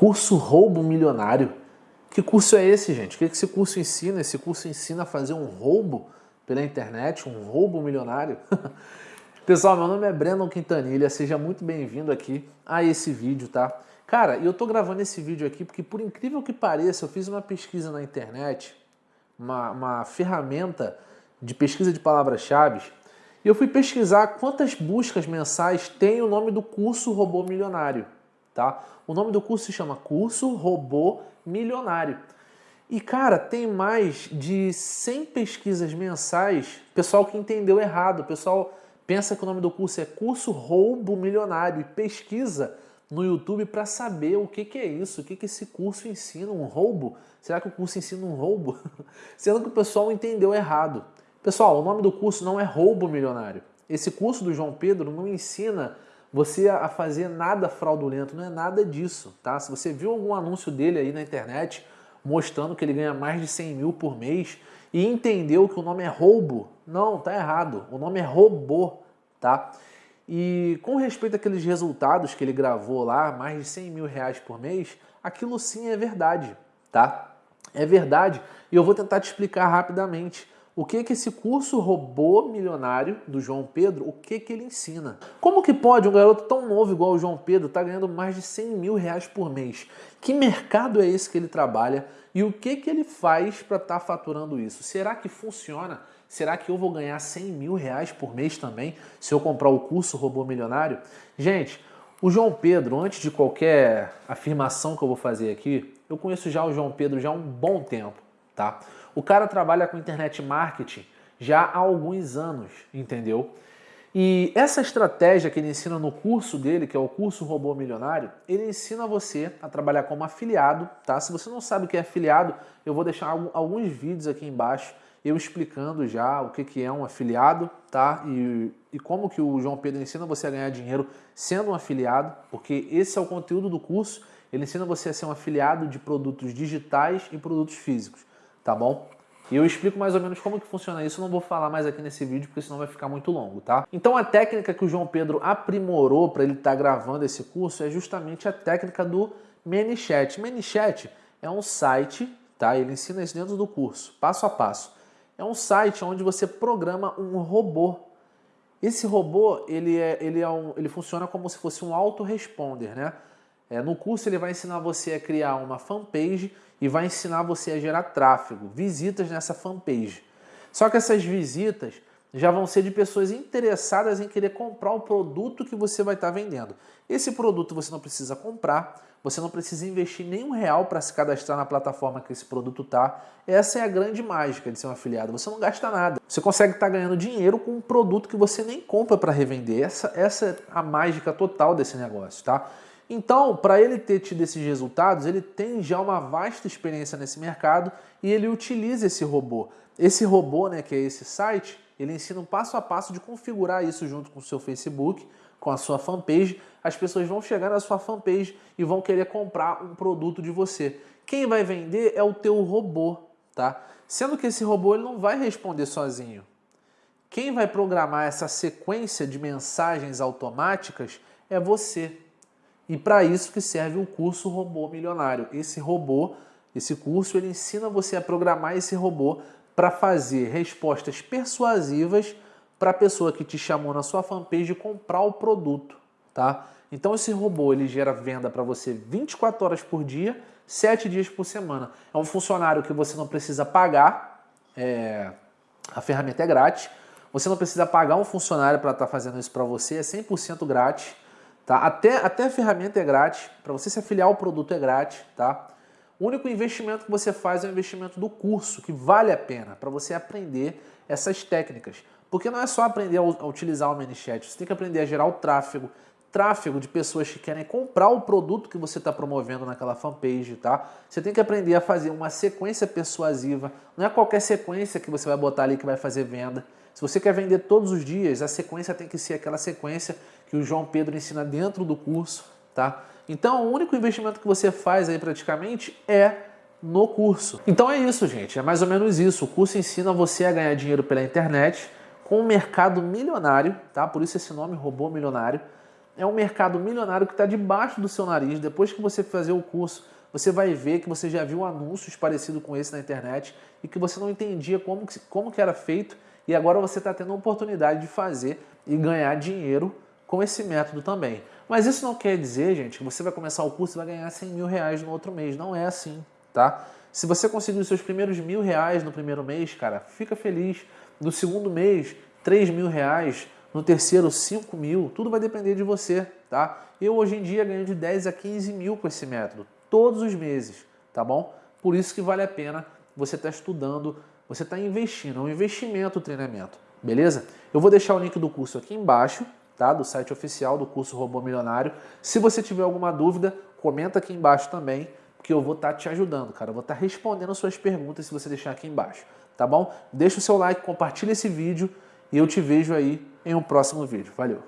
Curso roubo milionário. Que curso é esse, gente? O que esse curso ensina? Esse curso ensina a fazer um roubo pela internet, um roubo milionário? Pessoal, meu nome é Brandon Quintanilha, seja muito bem-vindo aqui a esse vídeo, tá? Cara, eu tô gravando esse vídeo aqui porque, por incrível que pareça, eu fiz uma pesquisa na internet, uma, uma ferramenta de pesquisa de palavras-chave, e eu fui pesquisar quantas buscas mensais tem o nome do curso Robô Milionário, tá? O nome do curso se chama Curso Robô Milionário. E, cara, tem mais de 100 pesquisas mensais, pessoal que entendeu errado, pessoal pensa que o nome do curso é Curso Roubo Milionário e pesquisa no YouTube para saber o que, que é isso, o que, que esse curso ensina, um roubo? Será que o curso ensina um roubo? Sendo que o pessoal entendeu errado. Pessoal, o nome do curso não é roubo milionário. Esse curso do João Pedro não ensina você a fazer nada fraudulento, não é nada disso, tá? Se você viu algum anúncio dele aí na internet mostrando que ele ganha mais de 100 mil por mês e entendeu que o nome é roubo, não, tá errado. O nome é robô, tá? E com respeito àqueles resultados que ele gravou lá, mais de 100 mil reais por mês, aquilo sim é verdade, tá? É verdade e eu vou tentar te explicar rapidamente o que que esse curso robô milionário do João Pedro, o que que ele ensina. Como que pode um garoto tão novo igual o João Pedro estar tá ganhando mais de 100 mil reais por mês? Que mercado é esse que ele trabalha e o que que ele faz para estar tá faturando isso? Será que funciona? Será que eu vou ganhar 100 mil reais por mês também se eu comprar o curso Robô Milionário? Gente, o João Pedro, antes de qualquer afirmação que eu vou fazer aqui, eu conheço já o João Pedro já há um bom tempo, tá? O cara trabalha com internet marketing já há alguns anos, entendeu? E essa estratégia que ele ensina no curso dele, que é o curso Robô Milionário, ele ensina você a trabalhar como afiliado, tá? Se você não sabe o que é afiliado, eu vou deixar alguns vídeos aqui embaixo eu explicando já o que, que é um afiliado, tá? E, e como que o João Pedro ensina você a ganhar dinheiro sendo um afiliado, porque esse é o conteúdo do curso, ele ensina você a ser um afiliado de produtos digitais e produtos físicos, tá bom? E eu explico mais ou menos como que funciona isso, não vou falar mais aqui nesse vídeo, porque senão vai ficar muito longo, tá? Então a técnica que o João Pedro aprimorou para ele estar tá gravando esse curso é justamente a técnica do ManyChat. ManyChat é um site, tá? Ele ensina isso dentro do curso, passo a passo é um site onde você programa um robô. Esse robô ele, é, ele, é um, ele funciona como se fosse um autoresponder. Né? É, no curso ele vai ensinar você a criar uma fanpage e vai ensinar você a gerar tráfego, visitas nessa fanpage. Só que essas visitas já vão ser de pessoas interessadas em querer comprar o produto que você vai estar vendendo. Esse produto você não precisa comprar, você não precisa investir nenhum real para se cadastrar na plataforma que esse produto está. Essa é a grande mágica de ser um afiliado. Você não gasta nada. Você consegue estar tá ganhando dinheiro com um produto que você nem compra para revender. Essa, essa é a mágica total desse negócio, tá? Então, para ele ter tido esses resultados, ele tem já uma vasta experiência nesse mercado e ele utiliza esse robô. Esse robô, né, que é esse site, ele ensina um passo a passo de configurar isso junto com o seu Facebook, com a sua fanpage. As pessoas vão chegar na sua fanpage e vão querer comprar um produto de você. Quem vai vender é o teu robô, tá? Sendo que esse robô ele não vai responder sozinho. Quem vai programar essa sequência de mensagens automáticas é você. E para isso que serve o curso Robô Milionário. Esse robô, esse curso, ele ensina você a programar esse robô para fazer respostas persuasivas para a pessoa que te chamou na sua fanpage comprar o produto, tá? Então esse robô ele gera venda para você 24 horas por dia, 7 dias por semana. É um funcionário que você não precisa pagar, é... a ferramenta é grátis, você não precisa pagar um funcionário para estar tá fazendo isso para você, é 100% grátis, tá? Até, até a ferramenta é grátis, para você se afiliar ao produto é grátis, tá? O único investimento que você faz é o investimento do curso, que vale a pena para você aprender essas técnicas. Porque não é só aprender a utilizar o ManyChat, você tem que aprender a gerar o tráfego, tráfego de pessoas que querem comprar o produto que você está promovendo naquela fanpage, tá? Você tem que aprender a fazer uma sequência persuasiva, não é qualquer sequência que você vai botar ali que vai fazer venda. Se você quer vender todos os dias, a sequência tem que ser aquela sequência que o João Pedro ensina dentro do curso, tá? Então, o único investimento que você faz aí praticamente é no curso. Então é isso, gente. É mais ou menos isso. O curso ensina você a ganhar dinheiro pela internet com um mercado milionário, tá? Por isso esse nome, robô milionário. é um mercado milionário que está debaixo do seu nariz. Depois que você fazer o curso, você vai ver que você já viu anúncios parecidos com esse na internet e que você não entendia como, como que era feito e agora você está tendo a oportunidade de fazer e ganhar dinheiro com esse método também. Mas isso não quer dizer, gente, que você vai começar o curso e vai ganhar 100 mil reais no outro mês. Não é assim, tá? Se você conseguir os seus primeiros mil reais no primeiro mês, cara, fica feliz. No segundo mês, 3 mil reais. No terceiro, 5 mil. Tudo vai depender de você, tá? Eu hoje em dia ganho de 10 a 15 mil com esse método, todos os meses, tá bom? Por isso que vale a pena você estar tá estudando, você está investindo. É um investimento o treinamento, beleza? Eu vou deixar o link do curso aqui embaixo, tá? Do site oficial do curso Robô Milionário. Se você tiver alguma dúvida, comenta aqui embaixo também que eu vou estar tá te ajudando, cara. Eu vou estar tá respondendo suas perguntas se você deixar aqui embaixo, tá bom? Deixa o seu like, compartilha esse vídeo e eu te vejo aí em um próximo vídeo. Valeu!